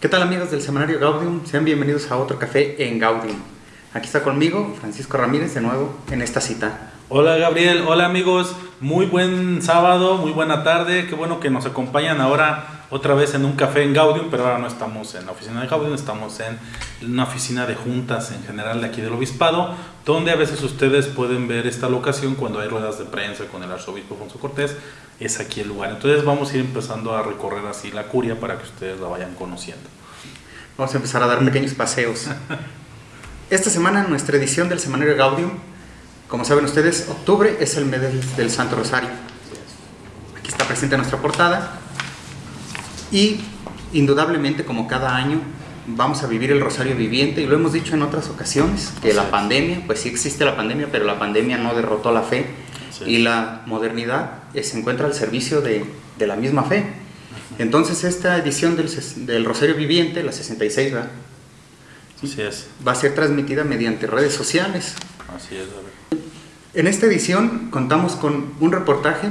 ¿Qué tal amigos del semanario Gaudium? Sean bienvenidos a otro café en Gaudium. Aquí está conmigo Francisco Ramírez de nuevo en esta cita. Hola Gabriel, hola amigos, muy buen sábado, muy buena tarde, qué bueno que nos acompañan ahora otra vez en un café en Gaudium, pero ahora no estamos en la oficina de Gaudium, estamos en una oficina de juntas en general de aquí del obispado, donde a veces ustedes pueden ver esta locación cuando hay ruedas de prensa con el arzobispo Alfonso Cortés, es aquí el lugar. Entonces vamos a ir empezando a recorrer así la curia para que ustedes la vayan conociendo. Vamos a empezar a dar pequeños paseos. Esta semana, nuestra edición del semanario Gaudium, como saben ustedes, octubre es el mes del Santo Rosario. Aquí está presente nuestra portada. Y indudablemente, como cada año, vamos a vivir el Rosario Viviente. Y lo hemos dicho en otras ocasiones, que la pandemia, pues sí existe la pandemia, pero la pandemia no derrotó la fe. Y la modernidad eh, se encuentra al servicio de, de la misma fe. Entonces, esta edición del, del Rosario Viviente, la 66, ¿verdad? Así es. va a ser transmitida mediante redes sociales. Así es, En esta edición contamos con un reportaje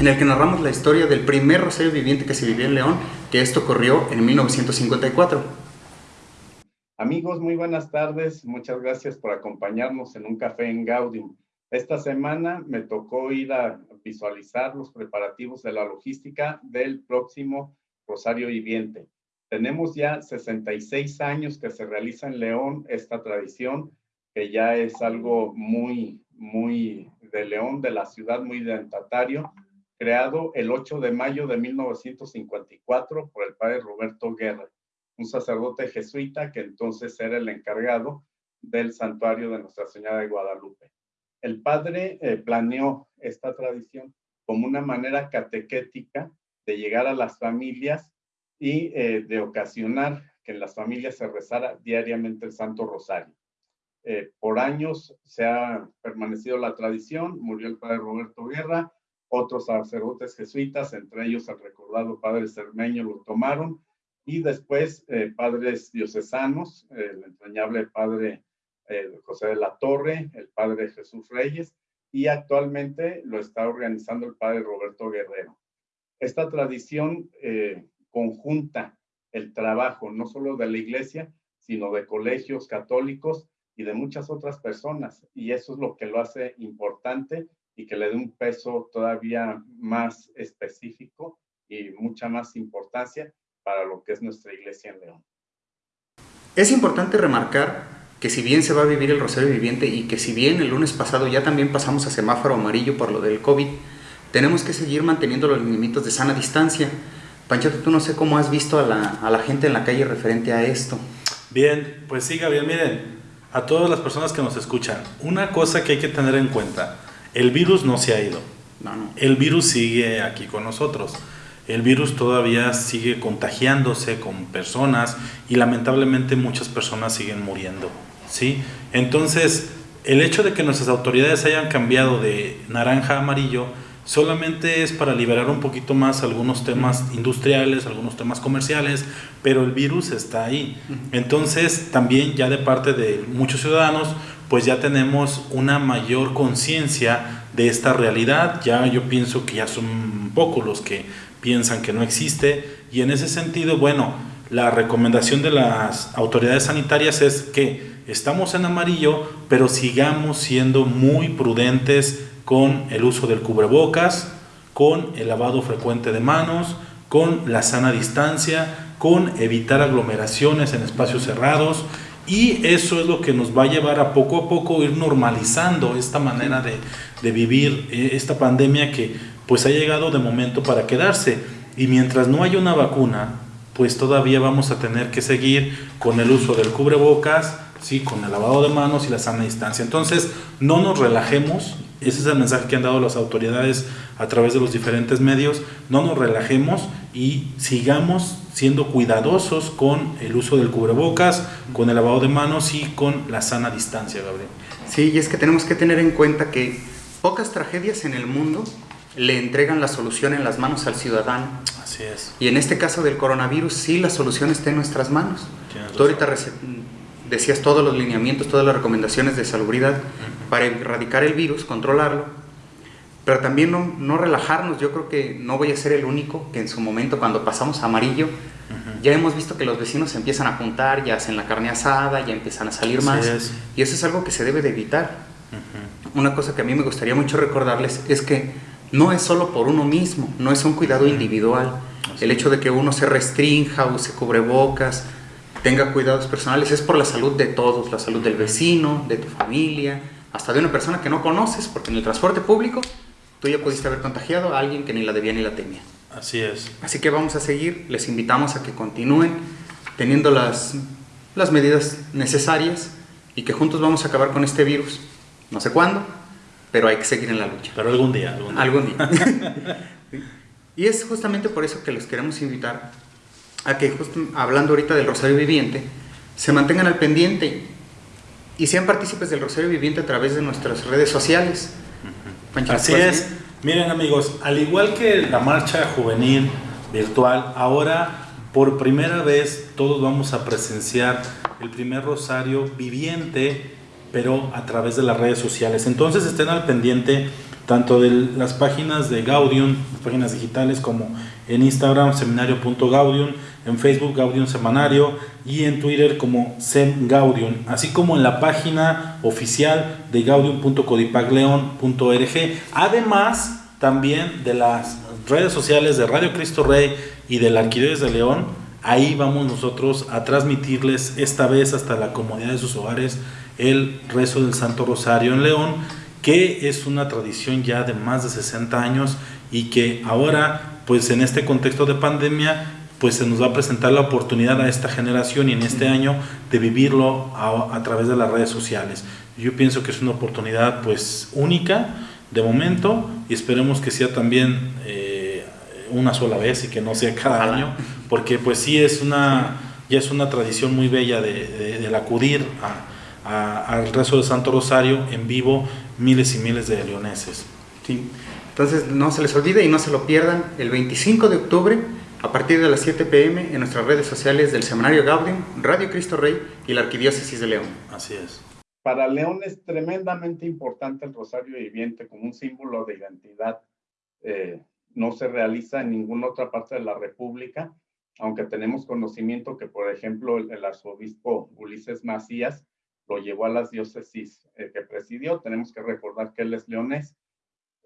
en el que narramos la historia del primer rosario viviente que se vivió en León, que esto ocurrió en 1954. Amigos, muy buenas tardes. Muchas gracias por acompañarnos en un café en Gaudium. Esta semana me tocó ir a visualizar los preparativos de la logística del próximo Rosario Viviente. Tenemos ya 66 años que se realiza en León esta tradición, que ya es algo muy, muy de León, de la ciudad, muy identitario, creado el 8 de mayo de 1954 por el padre Roberto Guerra, un sacerdote jesuita que entonces era el encargado del santuario de Nuestra Señora de Guadalupe. El padre eh, planeó esta tradición como una manera catequética de llegar a las familias y eh, de ocasionar que en las familias se rezara diariamente el Santo Rosario. Eh, por años se ha permanecido la tradición, murió el padre Roberto Guerra, otros sacerdotes jesuitas, entre ellos el recordado padre Cermeño, lo tomaron, y después eh, padres diocesanos, el entrañable padre José de la Torre, el padre Jesús Reyes, y actualmente lo está organizando el padre Roberto Guerrero. Esta tradición conjunta el trabajo no solo de la iglesia, sino de colegios católicos y de muchas otras personas. Y eso es lo que lo hace importante y que le dé un peso todavía más específico y mucha más importancia para lo que es nuestra iglesia en León. Es importante remarcar que si bien se va a vivir el Rosario Viviente y que si bien el lunes pasado ya también pasamos a semáforo amarillo por lo del COVID, tenemos que seguir manteniendo los límites de sana distancia, Panchote, tú no sé cómo has visto a la, a la gente en la calle referente a esto. Bien, pues sí, Gabriel, miren, a todas las personas que nos escuchan, una cosa que hay que tener en cuenta, el virus no se ha ido. No, no. El virus sigue aquí con nosotros. El virus todavía sigue contagiándose con personas y lamentablemente muchas personas siguen muriendo. ¿sí? Entonces, el hecho de que nuestras autoridades hayan cambiado de naranja a amarillo solamente es para liberar un poquito más algunos temas industriales, algunos temas comerciales, pero el virus está ahí. Entonces, también ya de parte de muchos ciudadanos, pues ya tenemos una mayor conciencia de esta realidad. Ya yo pienso que ya son pocos los que piensan que no existe y en ese sentido, bueno, la recomendación de las autoridades sanitarias es que estamos en amarillo, pero sigamos siendo muy prudentes con el uso del cubrebocas, con el lavado frecuente de manos, con la sana distancia, con evitar aglomeraciones en espacios cerrados y eso es lo que nos va a llevar a poco a poco ir normalizando esta manera de, de vivir eh, esta pandemia que pues ha llegado de momento para quedarse y mientras no haya una vacuna pues todavía vamos a tener que seguir con el uso del cubrebocas, sí, con el lavado de manos y la sana distancia. Entonces, no nos relajemos, ese es el mensaje que han dado las autoridades a través de los diferentes medios. No nos relajemos y sigamos siendo cuidadosos con el uso del cubrebocas, con el lavado de manos y con la sana distancia, Gabriel. Sí, y es que tenemos que tener en cuenta que pocas tragedias en el mundo le entregan la solución en las manos al ciudadano. Así es. Y en este caso del coronavirus, sí, la solución está en nuestras manos. Tú ahorita decías todos los lineamientos, todas las recomendaciones de salubridad para erradicar el virus, controlarlo, pero también no, no, relajarnos. Yo creo que no voy a ser el único que en su momento cuando pasamos a amarillo, ya hemos visto que los vecinos se empiezan a juntar, ya hacen la carne asada, ya empiezan a salir más. Y eso es algo que se debe de evitar. Una cosa que a mí me gustaría mucho recordarles es que no es solo por uno mismo, no es un cuidado individual. El hecho de que uno se restrinja, use cubrebocas, tenga cuidados personales, es por la salud de todos, la salud del vecino, de tu familia, hasta de una persona que no conoces, porque en el transporte público tú ya pudiste haber contagiado a alguien que ni la debía ni la temía. Así es. Así que vamos a seguir, les invitamos a que continúen teniendo las, las medidas necesarias y que juntos vamos a acabar con este virus. No sé cuándo, pero hay que seguir en la lucha. Pero algún día. Algún día. y es justamente por eso que los queremos invitar a que, justo, hablando ahorita del Rosario Viviente, se mantengan al pendiente y sean partícipes del Rosario Viviente a través de nuestras redes sociales. Así es. Miren amigos, al igual que la marcha juvenil virtual, ahora por primera vez todos vamos a presenciar el primer rosario viviente, pero a través de las redes sociales. Entonces estén al pendiente tanto de las páginas de Gaudium, páginas digitales como en Instagram seminario.gaudium, en Facebook Gaudium Semanario y en Twitter como Sem Gaudium, así como en la página oficial de gaudium.codipagleon.org, además también de las redes sociales de Radio Cristo Rey y de la de León, ahí vamos nosotros a transmitirles esta vez hasta la comodidad de sus hogares el rezo del Santo Rosario en León, que es una tradición ya de más de 60 años y que ahora, pues en este contexto de pandemia, pues se nos va a presentar la oportunidad a esta generación y en este año de vivirlo a, través de las redes sociales. Yo pienso que es una oportunidad pues única de momento y esperemos que sea también eh, una sola vez y que no sea cada año, porque pues sí es una, ya es una tradición muy bella de, del acudir al rezo de Santo Rosario en vivo miles y miles de leoneses. Sí. Entonces no se les olvide y no se lo pierdan el 25 de octubre a partir de las 7 pm en nuestras redes sociales del Semanario Gaudium, Radio Cristo Rey y la Arquidiócesis de León. Así es. Para León es tremendamente importante el Rosario Viviente como un símbolo de identidad. Eh, no se realiza en ninguna otra parte de la República, aunque tenemos conocimiento que, por ejemplo, el, arzobispo Ulises Macías lo llevó a las diócesis eh, que presidió. Tenemos que recordar que él es leonés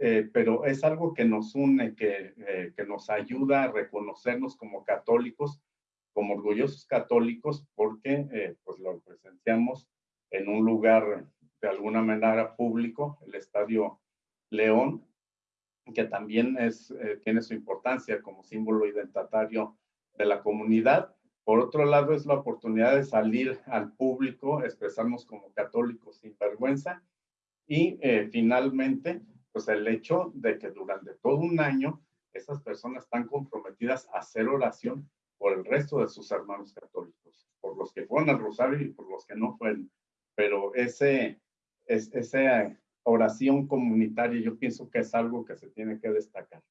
eh, pero es algo que nos une, que, eh, que nos ayuda a reconocernos como católicos, como orgullosos católicos, porque eh, pues lo presenciamos en un lugar de alguna manera público, el Estadio León, que también es, tiene su importancia como símbolo identitario de la comunidad. Por otro lado, es la oportunidad de salir al público, expresarnos como católicos sin vergüenza y finalmente pues el hecho de que durante todo un año esas personas están comprometidas a hacer oración por el resto de sus hermanos católicos, por los que fueron al rosario y por los que no fueron. Pero ese, es, esa oración comunitaria yo pienso que es algo que se tiene que destacar.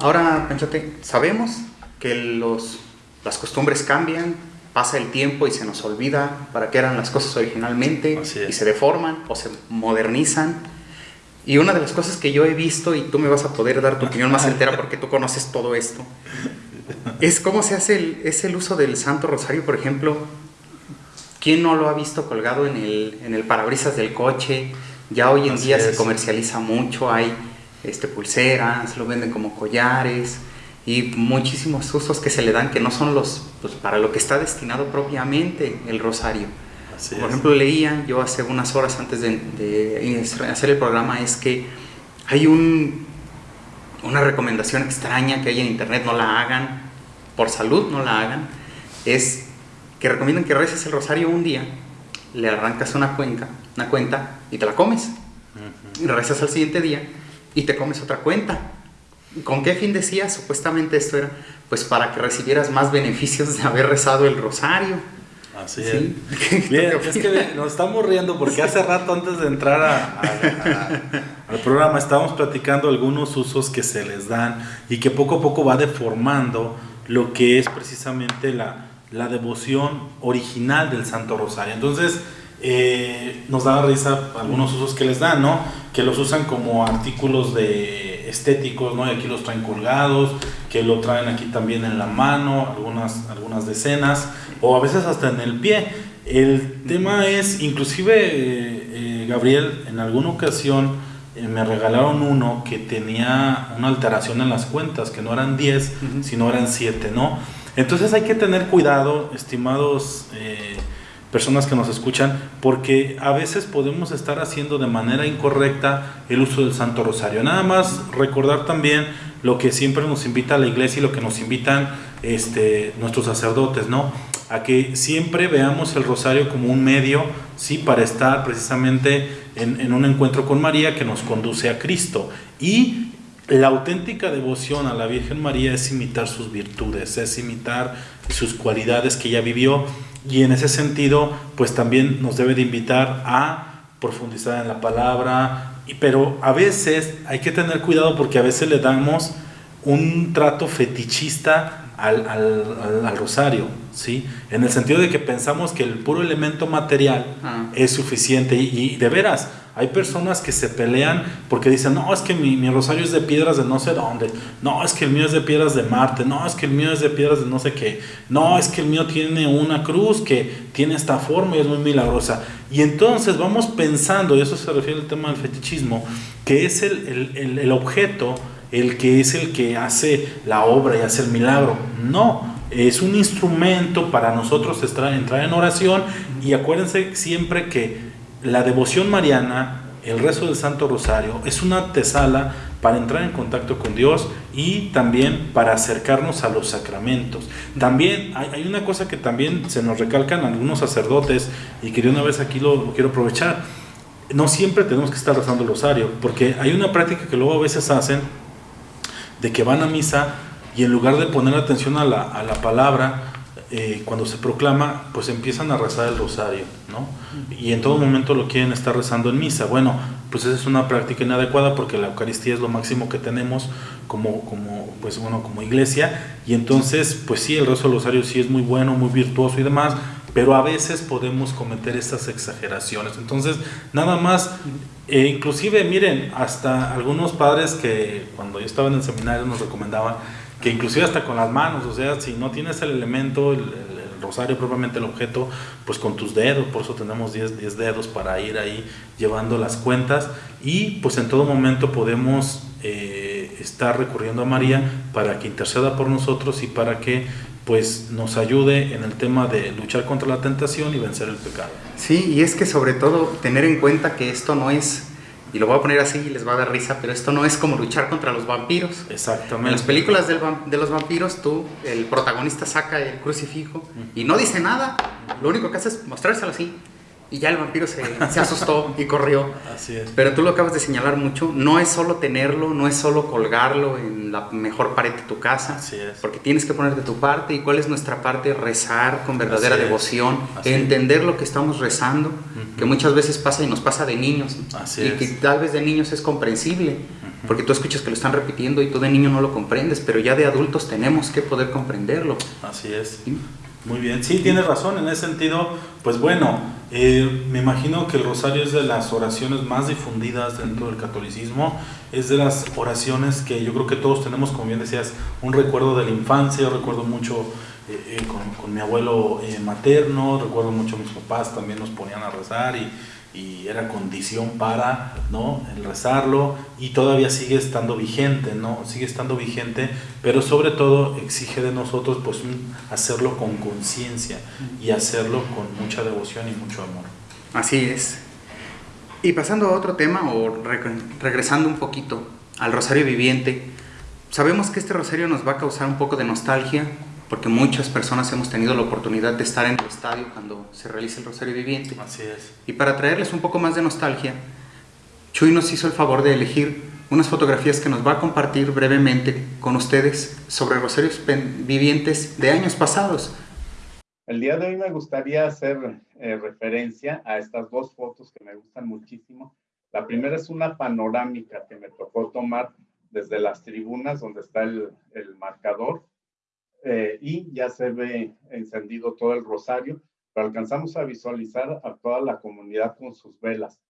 Ahora, Panchote, sabemos que los, las costumbres cambian, pasa el tiempo y se nos olvida para qué eran las cosas originalmente y se deforman o se modernizan. Y una de las cosas que yo he visto, y tú me vas a poder dar tu opinión más entera porque tú conoces todo esto, es cómo se hace el, es el uso del Santo Rosario, por ejemplo. ¿Quién no lo ha visto colgado en el, en el parabrisas del coche? Ya hoy en día se comercializa mucho, hay este, pulseras, lo venden como collares y muchísimos usos que se le dan que no son los pues, para lo que está destinado propiamente el rosario. Por ejemplo, leía yo hace unas horas antes de, hacer el programa es que hay un, una recomendación extraña que hay en internet, no la hagan, por salud no la hagan, es que recomiendan que reces el rosario un día, le arrancas una cuenta, una cuenta y te la comes. Y rezas al siguiente día y te comes otra cuenta ¿Con qué fin decía? Supuestamente esto era pues para que recibieras más beneficios de haber rezado el rosario. Así es. Bien, es que nos estamos riendo porque hace rato antes de entrar al programa estábamos platicando algunos usos que se les dan y que poco a poco va deformando lo que es precisamente la, la devoción original del Santo Rosario. Entonces, eh, nos da risa algunos usos que les dan, ¿no? Que los usan como artículos de estéticos, ¿no? Y aquí los traen colgados, que lo traen aquí también en la mano, algunas, algunas decenas, o a veces hasta en el pie. El tema es, inclusive, eh, eh, Gabriel, en alguna ocasión me regalaron uno que tenía una alteración en las cuentas, que no eran 10, sino eran 7, ¿no? Entonces hay que tener cuidado, estimados personas que nos escuchan, porque a veces podemos estar haciendo de manera incorrecta el uso del Santo Rosario. Nada más recordar también lo que siempre nos invita la iglesia y lo que nos invitan este, nuestros sacerdotes, ¿no? A que siempre veamos el rosario como un medio, sí, para estar precisamente en, en un encuentro con María que nos conduce a Cristo. Y la auténtica devoción a la Virgen María es imitar sus virtudes, es imitar sus cualidades que ella vivió y en ese sentido, pues también nos debe de invitar a profundizar en la palabra, pero a veces hay que tener cuidado porque a veces le damos un trato fetichista al, al, rosario, ¿sí? En el sentido de que pensamos que el puro elemento material ah. es suficiente y, de veras, hay personas que se pelean porque dicen, no, es que mi, mi, rosario es de piedras de no sé dónde, no, es que el mío es de piedras de Marte, no, es que el mío es de piedras de no sé qué, no, es que el mío tiene una cruz que tiene esta forma y es muy milagrosa. Y entonces vamos pensando, y eso se refiere al tema del fetichismo, que es el, el, el objeto el que es el que hace la obra y hace el milagro. No, es un instrumento para nosotros entrar en oración y acuérdense siempre que la devoción mariana, el rezo del Santo Rosario, es una antesala para entrar en contacto con Dios y también para acercarnos a los sacramentos. También hay, una cosa que también se nos recalcan algunos sacerdotes y que una vez aquí lo, quiero aprovechar. No siempre tenemos que estar rezando el rosario, porque hay una práctica que luego a veces hacen de que van a misa y en lugar de poner atención a la, a la palabra, eh, cuando se proclama, pues empiezan a rezar el rosario, ¿no? Y en todo momento lo quieren estar rezando en misa. Bueno, pues esa es una práctica inadecuada porque la Eucaristía es lo máximo que tenemos como, como, pues bueno, como iglesia. Y entonces, pues sí, el rezo del rosario sí es muy bueno, muy virtuoso y demás, pero a veces podemos cometer estas exageraciones. Entonces, nada más, eh, inclusive, miren, hasta algunos padres que cuando yo estaba en el seminario nos recomendaban que inclusive hasta con las manos, o sea, si no tienes el elemento, el, rosario propiamente el objeto, pues con tus dedos, por eso tenemos 10, dedos para ir ahí llevando las cuentas y pues en todo momento podemos eh, estar recurriendo a María para que interceda por nosotros y para que pues nos ayude en el tema de luchar contra la tentación y vencer el pecado. Sí, y es que sobre todo tener en cuenta que esto no es y lo voy a poner así y les va a dar risa, pero esto no es como luchar contra los vampiros. Exactamente. En las películas del, de los vampiros, tú, el protagonista saca el crucifijo y no dice nada. Lo único que hace es mostrárselo así y ya el vampiro se, se, asustó y corrió. Así es. Pero tú lo acabas de señalar mucho, no es solo tenerlo, no es solo colgarlo en la mejor pared de tu casa, Así es. porque tienes que poner de tu parte y cuál es nuestra parte, rezar con verdadera devoción, entender lo que estamos rezando, que muchas veces pasa y nos pasa de niños, Así y que tal vez de niños es comprensible, porque tú escuchas que lo están repitiendo y tú de niño no lo comprendes, pero ya de adultos tenemos que poder comprenderlo. Así es. Muy bien, sí, tienes razón, en ese sentido, pues bueno, eh, me imagino que el rosario es de las oraciones más difundidas dentro del catolicismo, es de las oraciones que yo creo que todos tenemos, como bien decías, un recuerdo de la infancia, yo recuerdo mucho eh, eh, con, mi abuelo materno, recuerdo mucho mis papás también nos ponían a rezar y y era condición para ¿no? rezarlo y todavía sigue estando vigente, ¿no? sigue estando vigente, pero sobre todo exige de nosotros pues hacerlo con conciencia y hacerlo con mucha devoción y mucho amor. Así es. Y pasando a otro tema o regresando un poquito al rosario viviente, sabemos que este rosario nos va a causar un poco de nostalgia porque muchas personas hemos tenido la oportunidad de estar en el estadio cuando se realiza el Rosario Viviente. Así es. Y para traerles un poco más de nostalgia, Chuy nos hizo el favor de elegir unas fotografías que nos va a compartir brevemente con ustedes sobre rosarios vivientes de años pasados. El día de hoy me gustaría hacer eh, referencia a estas dos fotos que me gustan muchísimo. La primera es una panorámica que me tocó tomar desde las tribunas donde está el, el marcador eh, y ya se ve encendido todo el rosario, pero alcanzamos a visualizar a toda la comunidad con sus velas.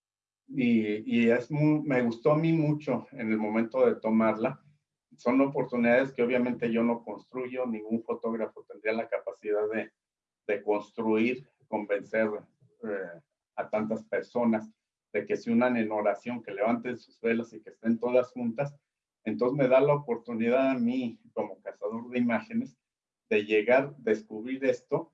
Y, y es me gustó a mí mucho en el momento de tomarla. Son oportunidades que obviamente yo no construyo, ningún fotógrafo tendría la capacidad de, de construir, convencer eh, a tantas personas de que se unan en oración, que levanten sus velas y que estén todas juntas. Entonces me da la oportunidad a mí, como de imágenes, de llegar, descubrir esto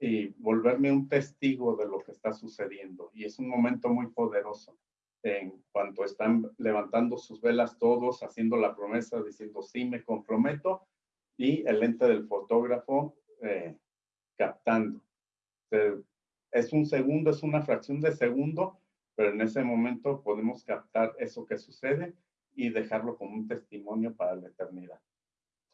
y volverme un testigo de lo que está sucediendo. Y es un momento muy poderoso en cuanto están levantando sus velas todos, haciendo la promesa, diciendo, sí, me comprometo, y el lente del fotógrafo eh, captando. es un segundo, es una fracción de segundo, pero en ese momento podemos captar eso que sucede y dejarlo como un testimonio para la eternidad.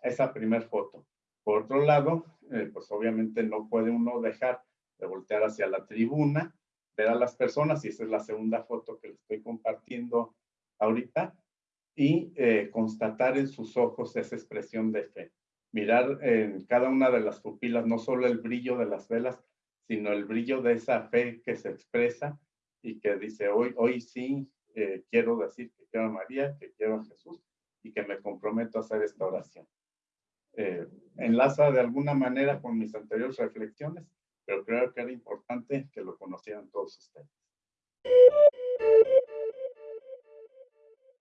Esa primera foto. Por otro lado, eh, pues obviamente no puede uno dejar de voltear hacia la tribuna, ver a las personas, y esa es la segunda foto que les estoy compartiendo ahorita, y eh, constatar en sus ojos esa expresión de fe. Mirar en cada una de las pupilas no solo el brillo de las velas, sino el brillo de esa fe que se expresa y que dice, hoy, hoy sí eh, quiero decir que quiero a María, que quiero a Jesús y que me comprometo a hacer esta oración. Eh, enlaza de alguna manera con mis anteriores reflexiones, pero creo que era importante que lo conocieran todos ustedes.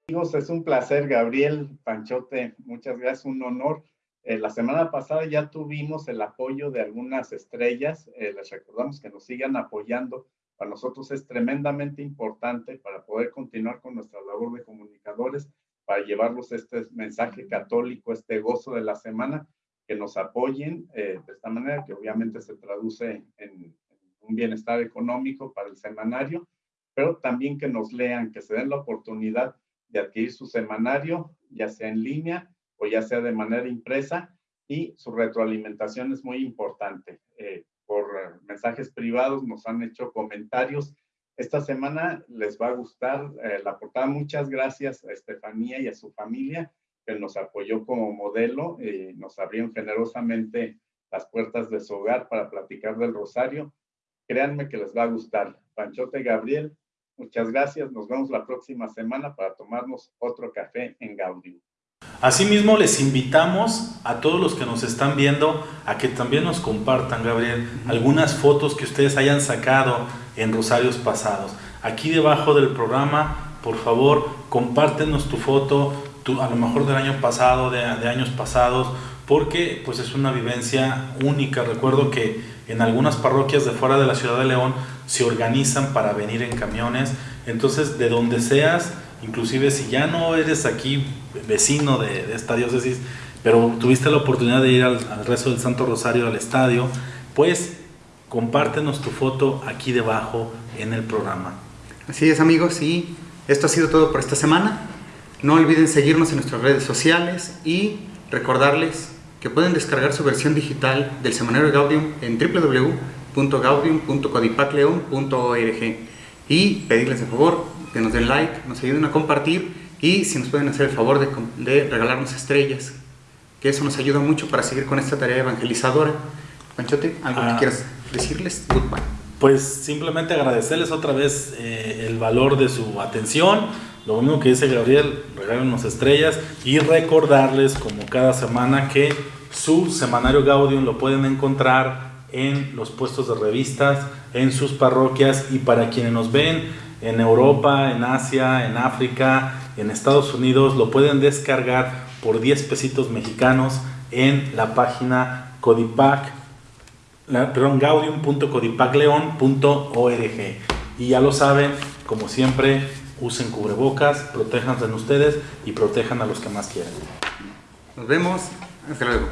Amigos, es un placer, Gabriel Panchote, muchas gracias, un honor. Eh, la semana pasada ya tuvimos el apoyo de algunas estrellas, eh, les recordamos que nos sigan apoyando, para nosotros es tremendamente importante para poder continuar con nuestra labor de comunicadores para llevarlos este mensaje católico, este gozo de la semana, que nos apoyen eh, de esta manera, que obviamente se traduce en, un bienestar económico para el semanario, pero también que nos lean, que se den la oportunidad de adquirir su semanario, ya sea en línea o ya sea de manera impresa, y su retroalimentación es muy importante. Eh, por mensajes privados nos han hecho comentarios esta semana les va a gustar eh, la portada. Muchas gracias a Estefanía y a su familia que nos apoyó como modelo y nos abrieron generosamente las puertas de su hogar para platicar del Rosario. Créanme que les va a gustar. Panchote Gabriel, muchas gracias. Nos vemos la próxima semana para tomarnos otro café en Gaudium. Asimismo, les invitamos a todos los que nos están viendo a que también nos compartan, Gabriel, algunas fotos que ustedes hayan sacado en Rosarios pasados. Aquí debajo del programa, por favor, compártenos tu foto, a lo mejor del año pasado, de, años pasados, porque pues es una vivencia única. Recuerdo que en algunas parroquias de fuera de la ciudad de León se organizan para venir en camiones. Entonces, de donde seas, inclusive si ya no eres aquí vecino de, esta diócesis, pero tuviste la oportunidad de ir al, resto del Santo Rosario al estadio, pues compártenos tu foto aquí debajo en el programa. Así es amigos, y esto ha sido todo por esta semana. No olviden seguirnos en nuestras redes sociales y recordarles que pueden descargar su versión digital del semanario Gaudium en www.gaudium.codipacleon.org y pedirles de favor que nos den like, nos ayuden a compartir y si nos pueden hacer el favor de, regalarnos estrellas, que eso nos ayuda mucho para seguir con esta tarea evangelizadora. Panchote, ¿algo que ah. quieras decirles? Pues simplemente agradecerles otra vez eh, el valor de su atención. Lo mismo que dice Gabriel, regálenos estrellas y recordarles como cada semana que su semanario Gaudium lo pueden encontrar en los puestos de revistas, en sus parroquias y para quienes nos ven en Europa, en Asia, en África, en Estados Unidos, lo pueden descargar por 10 pesitos mexicanos en la página codipac, perdón, gaudium.codipacleon.org. Y ya lo saben, como siempre, usen cubrebocas, protéjanse en ustedes y protejan a los que más quieren. Nos vemos, hasta luego.